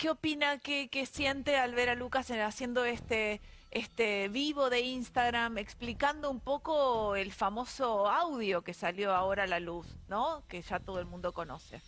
qué opina, qué, qué siente al ver a Lucas en- haciendo este, este vivo de Instagram, explicando un poco el famoso audio que salió ahora a la luz, ¿no? Que ya todo el mundo conoce.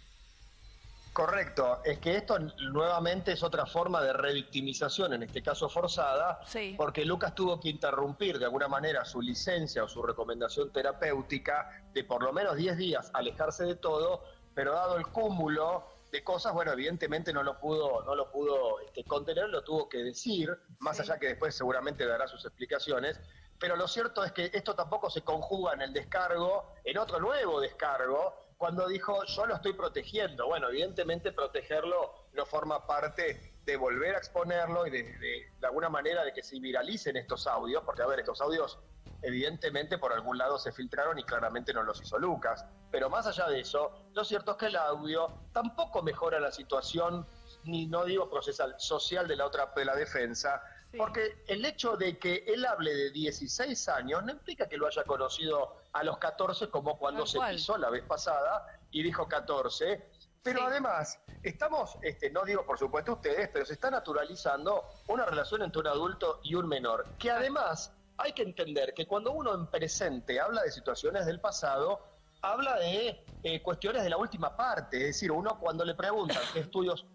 Correcto, es que esto nuevamente es otra forma de revictimización, en este caso forzada, Sí. porque Lucas tuvo que interrumpir de alguna manera su licencia o su recomendación terapéutica de por lo menos 10 días alejarse de todo, pero dado el cúmulo de cosas, bueno, evidentemente no lo pudo, no lo pudo este, contener, lo tuvo que decir, más Sí. allá que después seguramente dará sus explicaciones. Pero lo cierto es que esto tampoco se conjuga en el descargo, en otro nuevo descargo, cuando dijo yo lo estoy protegiendo. Bueno, evidentemente protegerlo no forma parte de volver a exponerlo y de, de, de alguna manera de que se viralicen estos audios, porque a ver, estos audios evidentemente por algún lado se filtraron y claramente no los hizo Lucas. Pero más allá de eso, lo cierto es que el audio tampoco mejora la situación, ni no digo procesal, social de la otra de la defensa, Sí. porque el hecho de que él hable de 16 años no implica que lo haya conocido a los 14 como cuando se pisó la vez pasada y dijo 14. Pero Sí. además, estamos, este, no digo por supuesto ustedes, pero se está naturalizando una relación entre un adulto y un menor, que además hay que entender que cuando uno en presente habla de situaciones del pasado, habla de eh, cuestiones de la última parte, es decir, uno cuando le preguntan qué estudios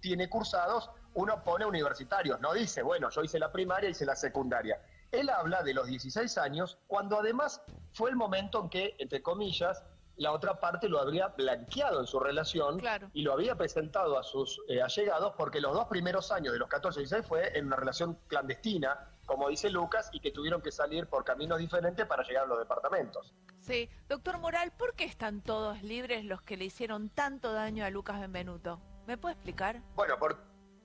tiene cursados, uno pone universitarios, no dice, bueno, yo hice la primaria, hice la secundaria. Él habla de los 16 años, cuando además fue el momento en que, entre comillas, la otra parte lo habría blanqueado en su relación Claro. y lo había presentado a sus eh, allegados porque los dos primeros años de los 14 y 16 fue en una relación clandestina, como dice Lucas, y que tuvieron que salir por caminos diferentes para llegar a los departamentos. Sí. Doctor Moral, ¿por qué están todos libres los que le hicieron tanto daño a Lucas Benvenuto? ¿Me puede explicar? Bueno, por-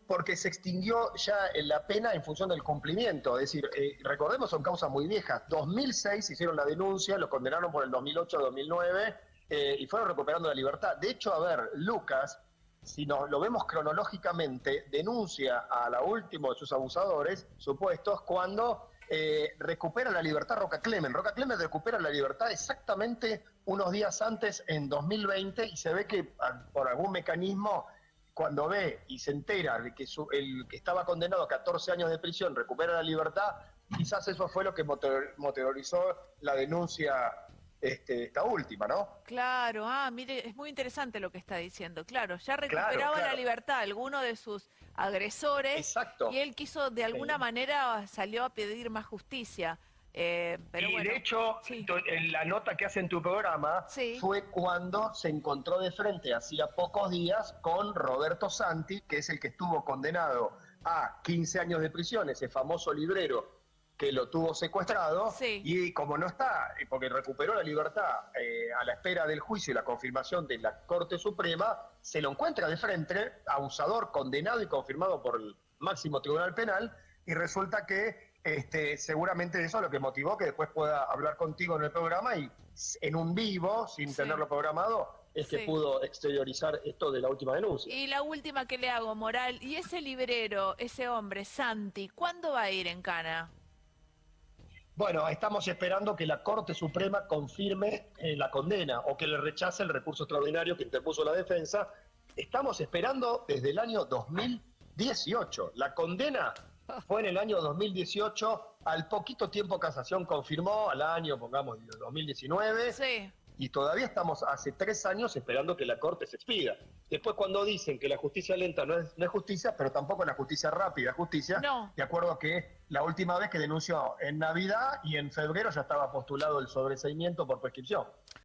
porque se extinguió ya la pena en función del cumplimiento. Es decir, eh, recordemos, son causas muy viejas. 2006 hicieron la denuncia, lo condenaron por el 2008-2009 eh, y fueron recuperando la libertad. De hecho, a ver, Lucas, si nos lo vemos cronológicamente, denuncia a la última de sus abusadores supuestos cuando eh, recupera la libertad Roca Clemen. Roca Clemen recupera la libertad exactamente unos días antes, en 2020, y se ve que ah, por algún mecanismo cuando ve y se entera de que su- el que estaba condenado a 14 años de prisión recupera la libertad, quizás eso fue lo que motor- motorizó la denuncia este, esta última, ¿no? Claro, ah, mire, es muy interesante lo que está diciendo. Claro, ya recuperaba la claro. libertad alguno de sus agresores Exacto. y él quiso, de alguna Sí. manera, salió a pedir más justicia. Eh, pero y bueno, de hecho, sí. la nota que hace en tu programa Sí. fue cuando se encontró de frente, hacía pocos días, con Roberto Santi, que es el que estuvo condenado a 15 años de prisión, ese famoso librero que lo tuvo secuestrado, Sí. y como no está, y porque recuperó la libertad eh, a la espera del juicio y la confirmación de la Corte Suprema, se lo encuentra de frente, abusador, condenado y confirmado por el máximo tribunal penal, y resulta que este, seguramente eso es lo que motivó que después pueda hablar contigo en el programa y en un vivo, sin Sí. tenerlo programado, es que Sí. pudo exteriorizar esto de la última denuncia. Y la última que le hago, Moral, y ese librero, ese hombre, Santi, ¿cuándo va a ir en Cana? Bueno, estamos esperando que la Corte Suprema confirme eh, la condena o que le rechace el recurso extraordinario que interpuso la defensa. Estamos esperando desde el año 2018. La condena fue en el año 2018. Al poquito tiempo casación confirmó, al año, pongamos, 2019. Sí, Y todavía estamos hace tres años esperando que la Corte se expida. Después cuando dicen que la justicia lenta no es, no es justicia, pero tampoco la justicia rápida es justicia, No. de acuerdo que la última vez que denunció en Navidad y en febrero ya estaba postulado el sobreseimiento por prescripción.